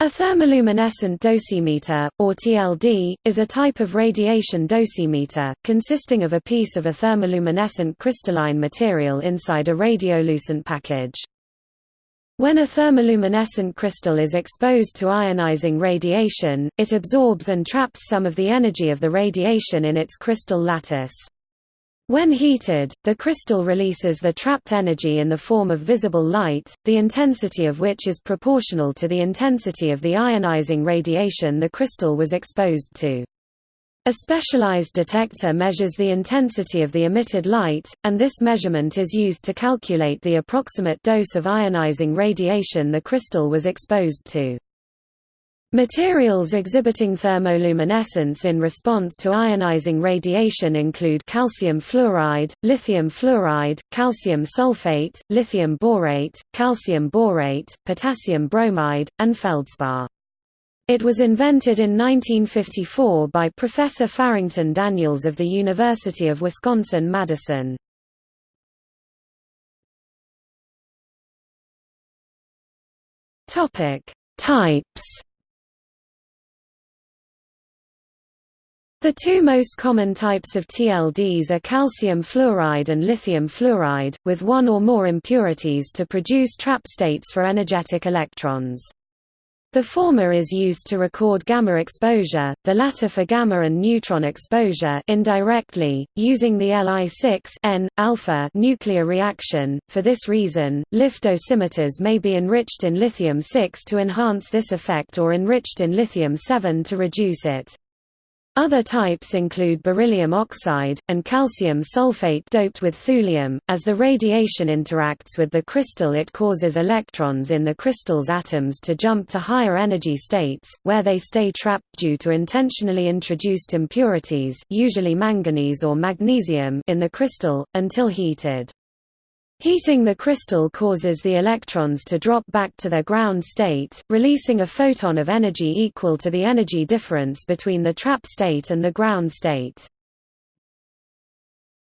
A thermoluminescent dosimeter, or TLD, is a type of radiation dosimeter, consisting of a piece of a thermoluminescent crystalline material inside a radiolucent package. When a thermoluminescent crystal is exposed to ionizing radiation, it absorbs and traps some of the energy of the radiation in its crystal lattice. When heated, the crystal releases the trapped energy in the form of visible light, the intensity of which is proportional to the intensity of the ionizing radiation the crystal was exposed to. A specialized detector measures the intensity of the emitted light, and this measurement is used to calculate the approximate dose of ionizing radiation the crystal was exposed to. Materials exhibiting thermoluminescence in response to ionizing radiation include calcium fluoride, lithium fluoride, calcium sulfate, lithium borate, calcium borate, potassium bromide, and feldspar. It was invented in 1954 by Professor Farrington Daniels of the University of Wisconsin-Madison. Types The two most common types of TLDs are calcium fluoride and lithium fluoride, with one or more impurities to produce trap states for energetic electrons. The former is used to record gamma exposure, the latter for gamma and neutron exposure indirectly, using the Li6N, alpha nuclear reaction. For this reason, LiF dosimeters may be enriched in lithium-6 to enhance this effect or enriched in lithium-7 to reduce it. Other types include beryllium oxide, and calcium sulfate doped with thulium. As the radiation interacts with the crystal it causes electrons in the crystal's atoms to jump to higher energy states, where they stay trapped due to intentionally introduced impurities usually manganese or magnesium in the crystal, until heated. Heating the crystal causes the electrons to drop back to their ground state, releasing a photon of energy equal to the energy difference between the trap state and the ground state.